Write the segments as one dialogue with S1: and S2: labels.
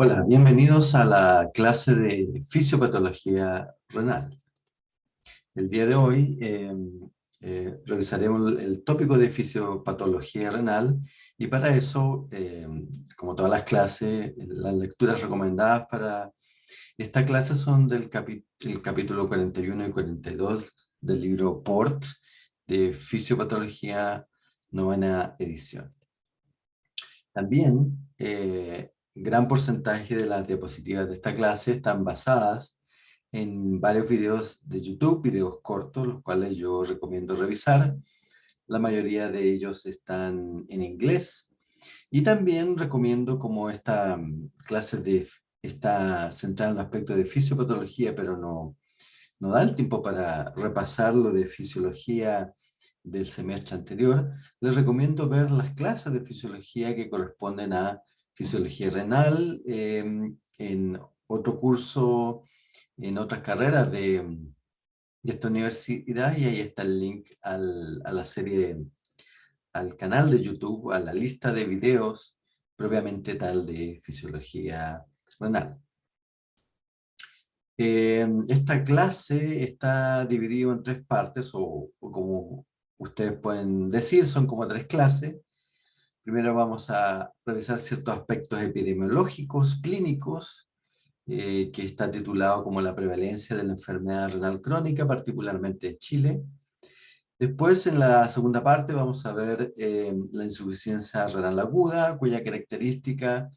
S1: Hola, bienvenidos a la clase de fisiopatología renal. El día de hoy eh, eh, revisaremos el, tópico de fisiopatología renal y para eso, eh, como todas las clases, las lecturas recomendadas para esta clase son del capítulo 41 y 42 del libro PORT de Fisiopatología novena edición. También gran porcentaje de las diapositivas de esta clase están basadas en varios videos de YouTube, videos cortos, los cuales yo recomiendo revisar. La mayoría de ellos están en inglés. Y también recomiendo como esta mm, clase de, está centrada en el aspecto de fisiopatología, pero no, no da el tiempo para repasar lo de fisiología del semestre anterior, les recomiendo ver las clases de fisiología que corresponden a fisiología renal, em, en otro curso, en otras carreras de, esta universidad y ahí está el link a la serie, al canal de YouTube, a la lista de videos propiamente tal de fisiología renal. Em, esta clase está dividida en tres partes, o, como ustedes pueden decir, son como tres clases. Primero vamos a revisar ciertos aspectos epidemiológicos, clínicos, eh, que está titulado como la prevalencia de la enfermedad renal crónica, particularmente en Chile. Después, en la segunda parte, vamos a ver eh, la insuficiencia renal aguda, cuya característica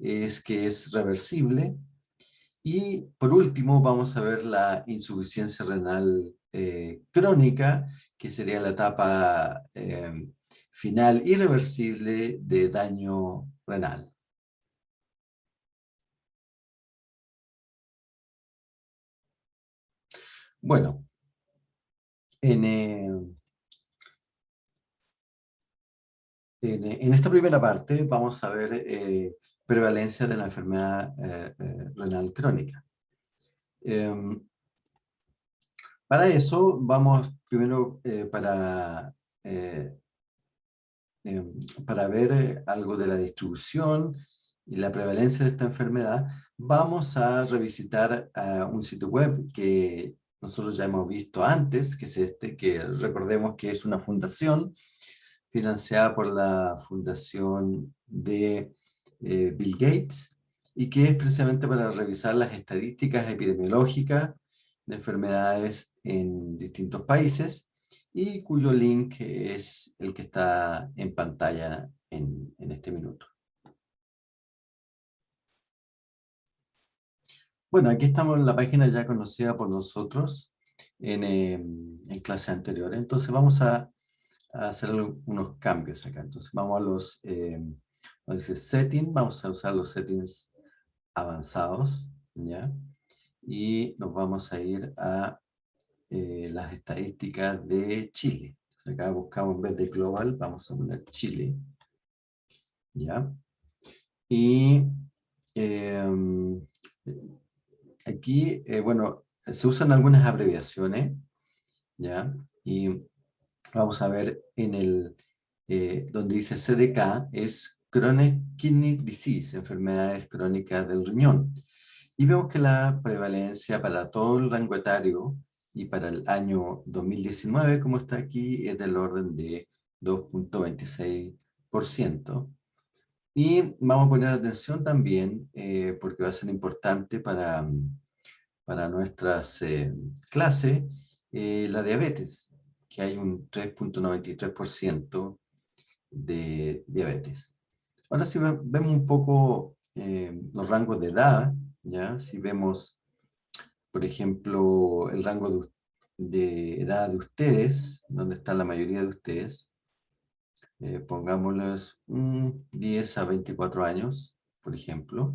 S1: es que es reversible. Y por último, vamos a ver la insuficiencia renal eh, crónica, que sería la etapa final irreversible de daño renal. Bueno, en, eh, eh, en, esta primera parte vamos a ver eh, prevalencia de la enfermedad renal crónica. Em, para eso vamos primero para Em, para ver eh, algo de la distribución y la prevalencia de esta enfermedad, vamos a revisitar un sitio web que nosotros ya hemos visto antes, que es este, que recordemos que es una fundación financiada por la fundación de eh, Bill Gates, y que es precisamente para revisar las estadísticas epidemiológicas de enfermedades en distintos países, y cuyo link es el que está en pantalla en, este minuto. Bueno, aquí estamos en la página ya conocida por nosotros en, em, en clase anterior. Entonces vamos a, hacer unos cambios acá. Entonces vamos a los eh, settings, vamos a usar los settings avanzados, ¿ya? Y nos vamos a ir a eh, las estadísticas de Chile. acá buscamos en vez de global, vamos a poner Chile. ¿Ya? Y em, aquí, eh, bueno, se usan algunas abreviaciones, ¿ya? Y vamos a ver en el, eh, donde dice CDK, es Chronic Kidney Disease, enfermedades crónicas del riñón. Y vemos que la prevalencia para todo el rango etario y para el año 2019, como está aquí, es del orden de 2.26%. Y vamos a poner atención también, eh, porque va a ser importante para, para nuestras eh, clases, eh, la diabetes, que hay un 3.93% de diabetes. Ahora si vemos un poco los rangos de edad, ¿ya? si vemos por ejemplo, el rango de, edad de ustedes, donde está la mayoría de ustedes, eh, pongámosles 10 a 24 años, por ejemplo,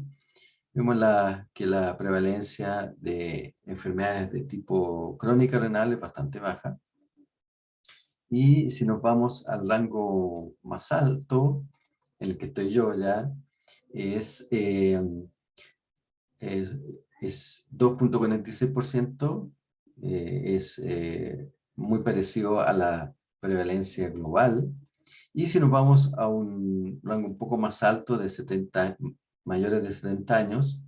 S1: vemos la, que la prevalencia de enfermedades de tipo crónica renal es bastante baja. Y si nos vamos al rango más alto, en el que estoy yo ya, es, eh, es 2.46%, eh, es eh, muy parecido a la prevalencia global. Y si nos vamos a un rango un poco más alto de 70 mayores de 70 años,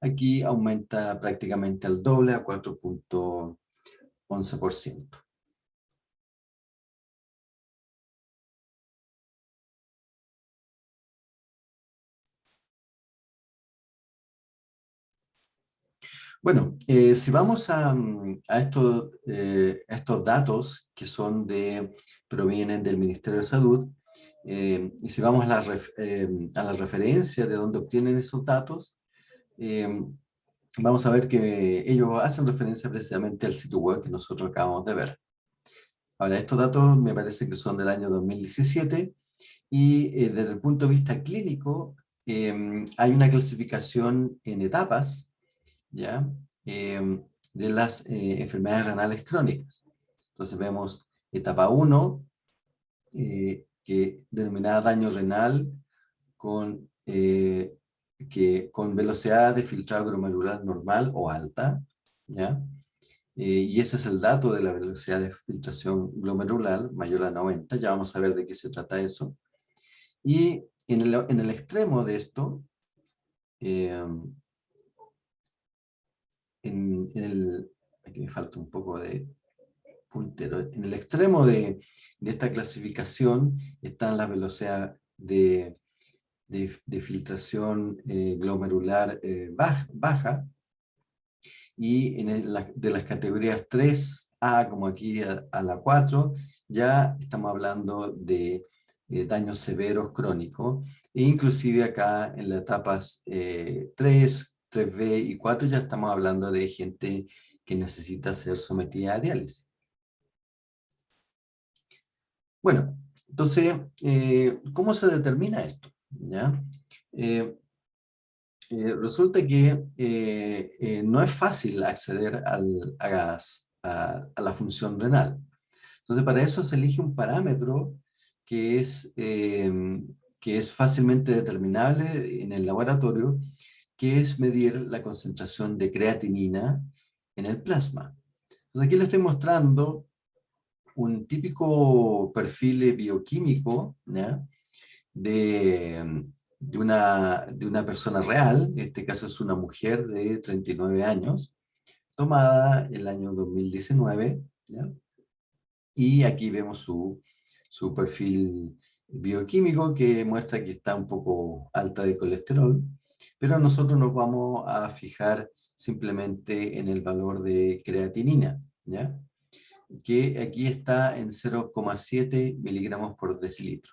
S1: aquí aumenta prácticamente al doble a 4.11%. Bueno, eh, si vamos a, mm, eh, estos, datos que son de, provienen del Ministerio de Salud, eh, y si vamos a la, a la referencia de dónde obtienen esos datos, vamos a ver que ellos hacen referencia precisamente al sitio web que nosotros acabamos de ver. Ahora, estos datos me parece que son del año 2017, y desde el punto de vista clínico, hay una clasificación en etapas, ¿ya? Em, de las eh, enfermedades renales crónicas. Entonces vemos etapa 1, eh, que denominada daño renal con, eh, que, con velocidad de filtrado glomerular normal o alta, ¿ya? y ese es el dato de la velocidad de filtración glomerular mayor a 90, ya vamos a ver de qué se trata eso. Y en el, en el extremo de esto, en, el, aquí me falta un poco de puntero, en el extremo de, de esta clasificación están las velocidades de, filtración eh, glomerular eh, baja, y en de las categorías 3A, como aquí a, la 4, ya estamos hablando de eh, daños severos crónicos, e inclusive acá en las etapas 3, 3B y 4 ya estamos hablando de gente que necesita ser sometida a diálisis. Bueno, entonces, eh, ¿cómo se determina esto? ¿Ya? Eh, eh, resulta que no es fácil acceder al, a, a, la función renal. Entonces, para eso se elige un parámetro que es, que es fácilmente determinable en el laboratorio que es medir la concentración de creatinina en el plasma. Aquí le estoy mostrando un típico perfil bioquímico De, de, una, de una persona real, en este caso es una mujer de 39 años, tomada el año 2019, y aquí vemos su, su perfil bioquímico que muestra que está un poco alta de colesterol, pero nosotros nos vamos a fijar simplemente en el valor de creatinina, ¿ya? que aquí está en 0,7 miligramos por decilitro.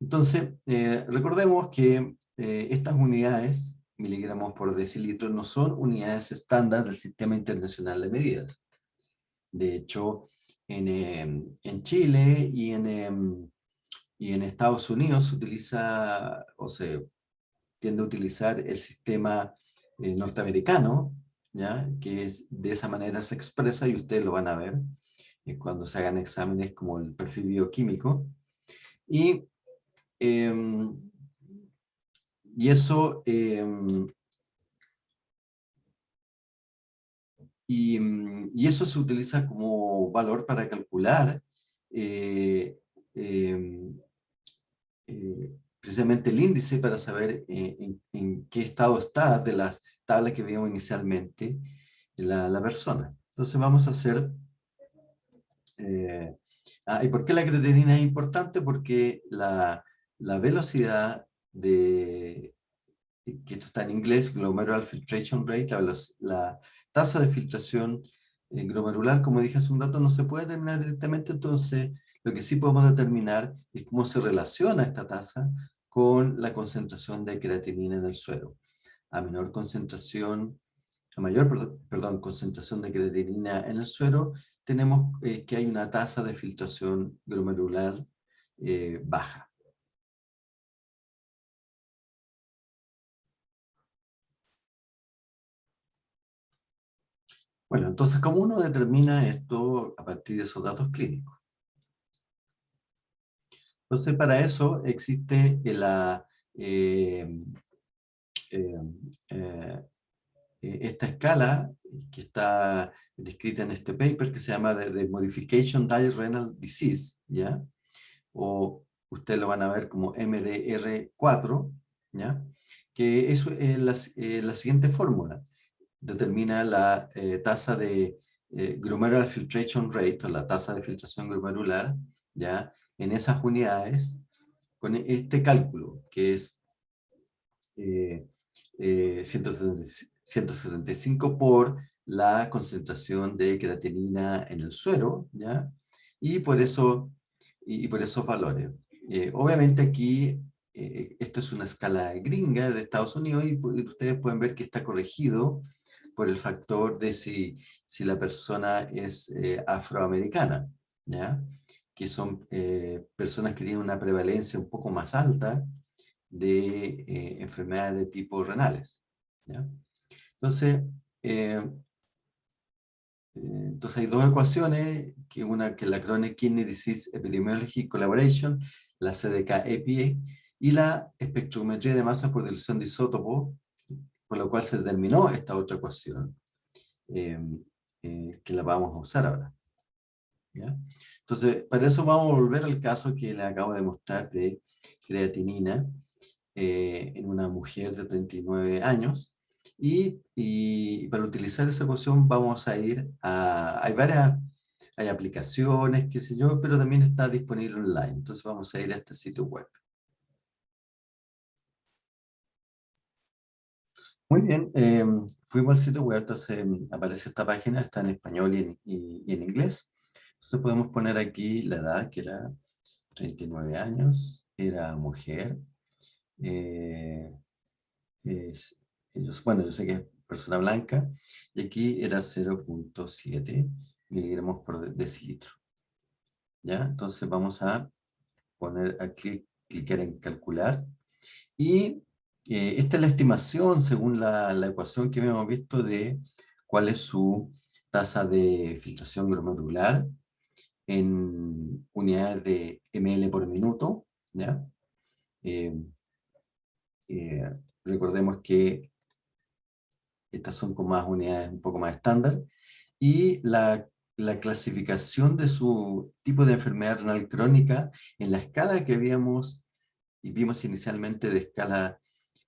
S1: Entonces, eh, recordemos que eh, estas unidades, miligramos por decilitro, no son unidades estándar del Sistema Internacional de Medidas. De hecho, en, em, en Chile y en, y en Estados Unidos se utiliza, o se tiende a utilizar el sistema eh, norteamericano, ¿ya? que es, de esa manera se expresa y ustedes lo van a ver eh, cuando se hagan exámenes como el perfil bioquímico. Y, em, y eso... Em, y, y, eso se utiliza como valor para calcular eh, em, precisamente el índice para saber eh, en, qué estado está de las tablas que vimos inicialmente la, la persona. Entonces vamos a hacer... Eh, ah, ¿Y por qué la creatinina es importante? Porque la, la velocidad de... que esto está en inglés, glomerular filtration rate, la, la tasa de filtración eh, glomerular, como dije hace un rato, no se puede determinar directamente, entonces lo que sí podemos determinar es cómo se relaciona esta tasa con la concentración de creatinina en el suero. A menor concentración, a mayor perdón, concentración de creatinina en el suero, tenemos eh, que hay una tasa de filtración glomerular eh, baja. Bueno, entonces, ¿cómo uno determina esto a partir de esos datos clínicos? Entonces, para eso existe la, eh, eh, eh, esta escala que está descrita en este paper que se llama de, Modification Diet Renal Disease, ¿ya? O ustedes lo van a ver como MDR4, ¿ya? que es la, la, siguiente fórmula. Determina la tasa de glomerular filtration rate, o la tasa de filtración glomerular, ¿ya? En esas unidades, con este cálculo, que es 175 por la concentración de creatinina en el suero, ¿ya? Y por eso, y, por esos valores. Eh, obviamente aquí, eh, esto es una escala gringa de Estados Unidos y, ustedes pueden ver que está corregido por el factor de si, si la persona es eh, afroamericana, ¿ya? Que son personas que tienen una prevalencia un poco más alta de enfermedades de tipo renales, ¿ya? Entonces, entonces hay dos ecuaciones, que una que la Chronic Kidney Disease Epidemiology Collaboration, la CDK-EPA, y la espectrometría de masa por dilución de isótopo, por lo cual se determinó esta otra ecuación, em, eh, que la vamos a usar ahora. Entonces, para eso vamos a volver al caso que le acabo de mostrar de creatinina eh, en una mujer de 39 años, y, para utilizar esa ecuación vamos a ir a... Hay varias hay aplicaciones, qué sé yo, pero también está disponible online. Entonces vamos a ir a este sitio web. Muy bien, em, fuimos al sitio web, entonces em, aparece esta página, está en español y en, inglés. Entonces podemos poner aquí la edad, que era 39 años, era mujer, eh, es, bueno, yo sé que es persona blanca, y aquí era 0.7 miligramos por decilitro. ¿Ya? Entonces vamos a poner, a clicar en calcular, y eh, esta es la estimación según la, la, ecuación que habíamos visto de cuál es su tasa de filtración glomerular en unidades de ml por minuto, ¿ya? Eh, eh, recordemos que estas son con más unidades un poco más estándar, y la, la, clasificación de su tipo de enfermedad renal crónica en la escala que habíamos y vimos inicialmente de escala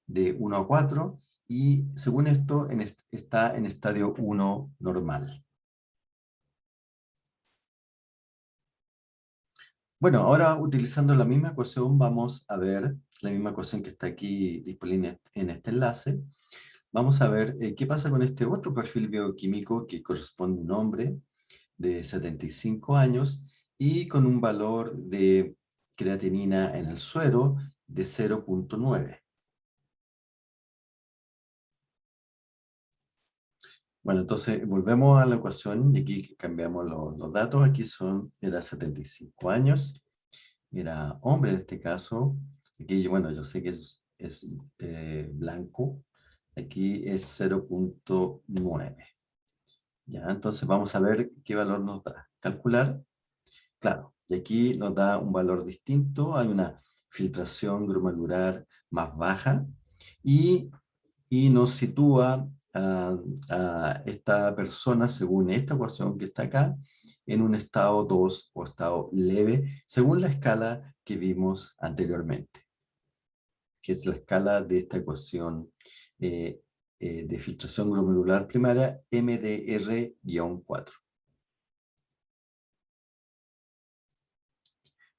S1: de 1 a 4, y según esto está en estadio 1 normal. Bueno, ahora utilizando la misma ecuación vamos a ver la misma ecuación que está aquí disponible en este enlace, Vamos a ver eh, qué pasa con este otro perfil bioquímico que corresponde a un hombre de 75 años y con un valor de creatinina en el suero de 0.9. Bueno, entonces volvemos a la ecuación y aquí cambiamos los, datos. Aquí son, era 75 años, era hombre en este caso. Aquí, bueno, yo sé que es, es eh, blanco, Aquí es 0.9. Ya, entonces vamos a ver qué valor nos da. Calcular. Claro, y aquí nos da un valor distinto. Hay una filtración glomerular más baja y, nos sitúa a, esta persona, según esta ecuación que está acá, en un estado 2 o estado leve, según la escala que vimos anteriormente, que es la escala de esta ecuación eh, eh, de filtración glomerular primaria MDR-4.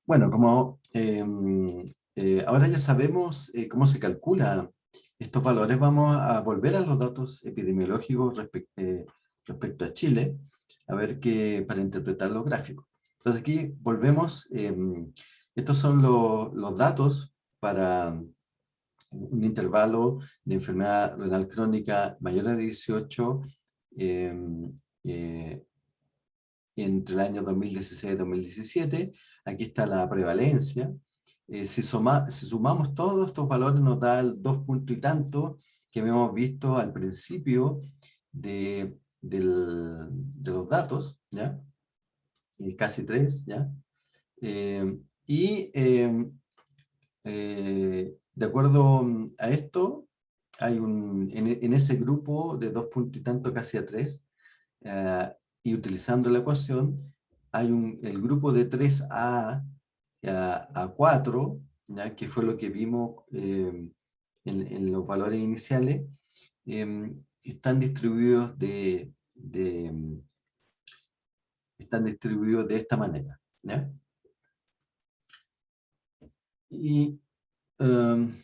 S1: Bueno, como em, eh, ahora ya sabemos cómo se calcula estos valores, vamos a volver a los datos epidemiológicos respecto a Chile, a ver qué, para interpretar los gráficos. Entonces aquí volvemos, em, estos son los datos para un intervalo de enfermedad renal crónica mayor de 18 em, eh, entre el año 2016 y 2017. Aquí está la prevalencia. Eh, si, si, sumamos todos estos valores nos da el dos puntos y tanto que hemos visto al principio de, de los datos, ¿ya? Eh, casi tres, ¿ya? Em, y em, de acuerdo a esto, hay un, en, ese grupo de dos puntos y tanto casi a tres, eh, y utilizando la ecuación, hay un, el grupo de 3A a, a 4, ¿ya? que fue lo que vimos eh, en, los valores iniciales, em, están distribuidos de, están distribuidos de esta manera. Y em,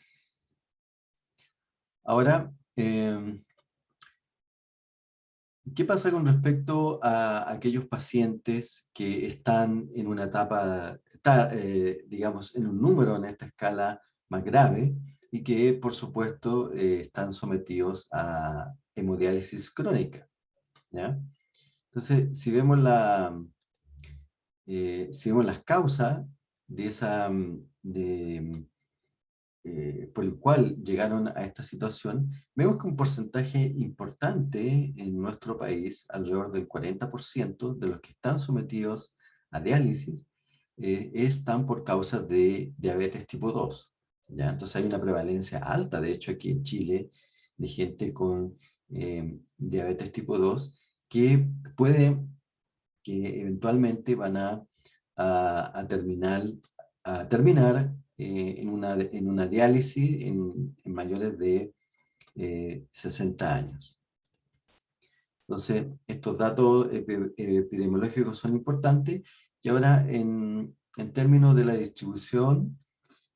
S1: ahora, em, ¿qué pasa con respecto a aquellos pacientes que están en una etapa, eh, digamos, en un número en esta escala más grave y que, por supuesto, eh, están sometidos a hemodiálisis crónica? Entonces, si vemos, la, eh, si vemos las causas de esa, de, eh, por el cual llegaron a esta situación, vemos que un porcentaje importante en nuestro país, alrededor del 40% de los que están sometidos a diálisis, eh, están por causa de diabetes tipo 2. ¿ya? Entonces hay una prevalencia alta, de hecho aquí en Chile, de gente con eh, diabetes tipo 2, que puede, que eventualmente van a, a, terminar, a terminar eh, en, una, en una diálisis en, mayores de 60 eh, años. Entonces, estos datos epidemiológicos son importantes y ahora en, en términos de la distribución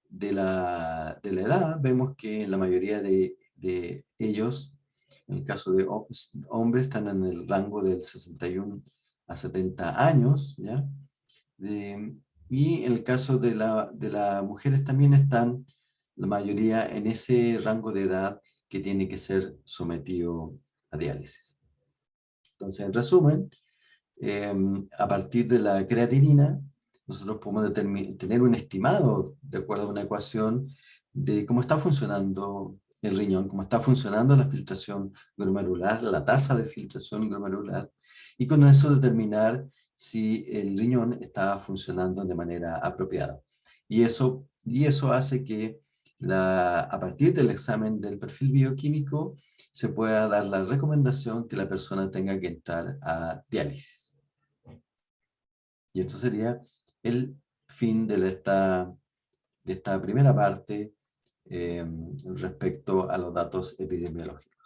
S1: de la, de la, edad, vemos que la mayoría de, de, ellos, en el caso de hombres, están en el rango del 61 a 70 años, ¿ya? De, y en el caso de, la, de las mujeres también están la mayoría en ese rango de edad que tiene que ser sometido a diálisis. Entonces, en resumen, em, a partir de la creatinina, nosotros podemos tener un estimado, de acuerdo a una ecuación, de cómo está funcionando el riñón, cómo está funcionando la filtración glomerular, la tasa de filtración glomerular, y con eso determinar si el riñón está funcionando de manera apropiada. Y eso, y eso hace que la, a partir del examen del perfil bioquímico se pueda dar la recomendación que la persona tenga que entrar a diálisis. Y esto sería el fin de esta, de esta primera parte eh, respecto a los datos epidemiológicos.